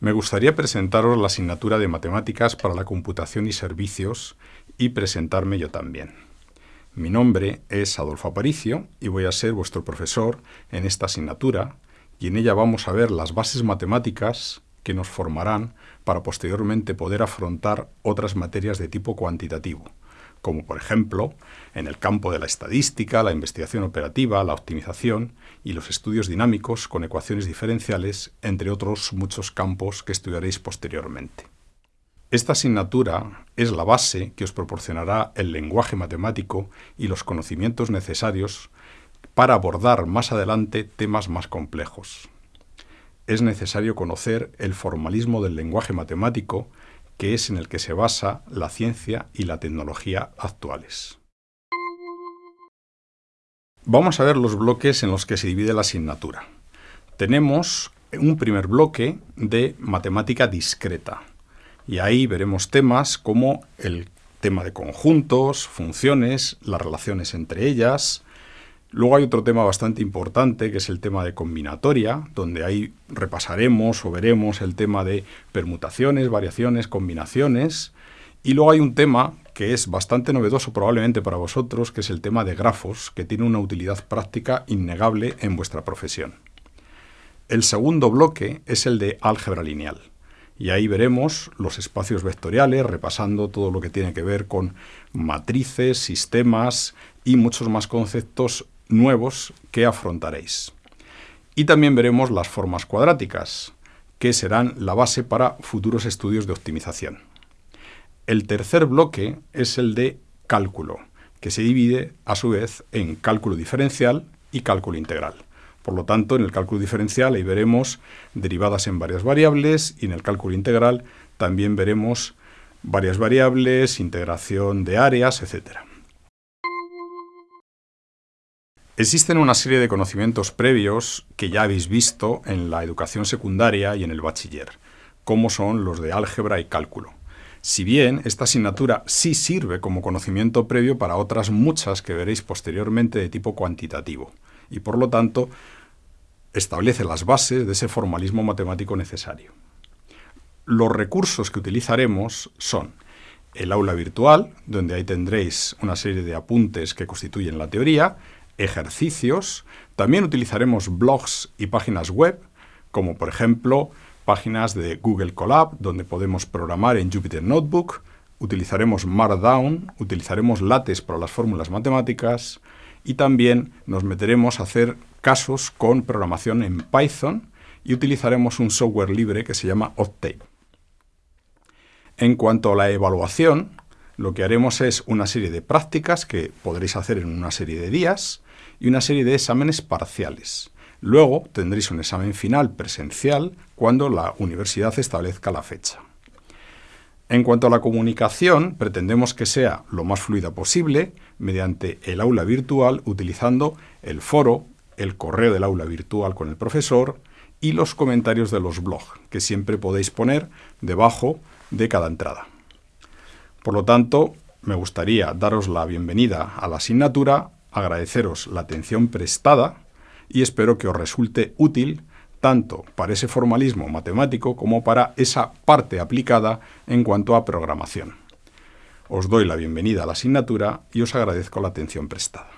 Me gustaría presentaros la asignatura de Matemáticas para la Computación y Servicios y presentarme yo también. Mi nombre es Adolfo Aparicio y voy a ser vuestro profesor en esta asignatura y en ella vamos a ver las bases matemáticas que nos formarán para posteriormente poder afrontar otras materias de tipo cuantitativo, como por ejemplo en el campo de la estadística, la investigación operativa, la optimización y los estudios dinámicos con ecuaciones diferenciales, entre otros muchos campos que estudiaréis posteriormente. Esta asignatura es la base que os proporcionará el lenguaje matemático y los conocimientos necesarios para abordar más adelante temas más complejos. Es necesario conocer el formalismo del lenguaje matemático que es en el que se basa la ciencia y la tecnología actuales. Vamos a ver los bloques en los que se divide la asignatura. Tenemos un primer bloque de matemática discreta, y ahí veremos temas como el tema de conjuntos, funciones, las relaciones entre ellas, Luego hay otro tema bastante importante, que es el tema de combinatoria, donde ahí repasaremos o veremos el tema de permutaciones, variaciones, combinaciones. Y luego hay un tema que es bastante novedoso probablemente para vosotros, que es el tema de grafos, que tiene una utilidad práctica innegable en vuestra profesión. El segundo bloque es el de álgebra lineal. Y ahí veremos los espacios vectoriales, repasando todo lo que tiene que ver con matrices, sistemas y muchos más conceptos nuevos que afrontaréis. Y también veremos las formas cuadráticas, que serán la base para futuros estudios de optimización. El tercer bloque es el de cálculo, que se divide a su vez en cálculo diferencial y cálculo integral. Por lo tanto, en el cálculo diferencial ahí veremos derivadas en varias variables y en el cálculo integral también veremos varias variables, integración de áreas, etc. Existen una serie de conocimientos previos que ya habéis visto en la educación secundaria y en el bachiller, como son los de álgebra y cálculo. Si bien esta asignatura sí sirve como conocimiento previo para otras muchas que veréis posteriormente de tipo cuantitativo, y por lo tanto establece las bases de ese formalismo matemático necesario. Los recursos que utilizaremos son el aula virtual, donde ahí tendréis una serie de apuntes que constituyen la teoría, ejercicios. También utilizaremos blogs y páginas web, como por ejemplo páginas de Google Colab, donde podemos programar en Jupyter Notebook. Utilizaremos Markdown, utilizaremos LaTeX para las fórmulas matemáticas y también nos meteremos a hacer casos con programación en Python y utilizaremos un software libre que se llama Octave. En cuanto a la evaluación, lo que haremos es una serie de prácticas que podréis hacer en una serie de días y una serie de exámenes parciales. Luego tendréis un examen final presencial cuando la universidad establezca la fecha. En cuanto a la comunicación, pretendemos que sea lo más fluida posible mediante el aula virtual utilizando el foro, el correo del aula virtual con el profesor y los comentarios de los blogs, que siempre podéis poner debajo de cada entrada. Por lo tanto, me gustaría daros la bienvenida a la asignatura, agradeceros la atención prestada y espero que os resulte útil tanto para ese formalismo matemático como para esa parte aplicada en cuanto a programación. Os doy la bienvenida a la asignatura y os agradezco la atención prestada.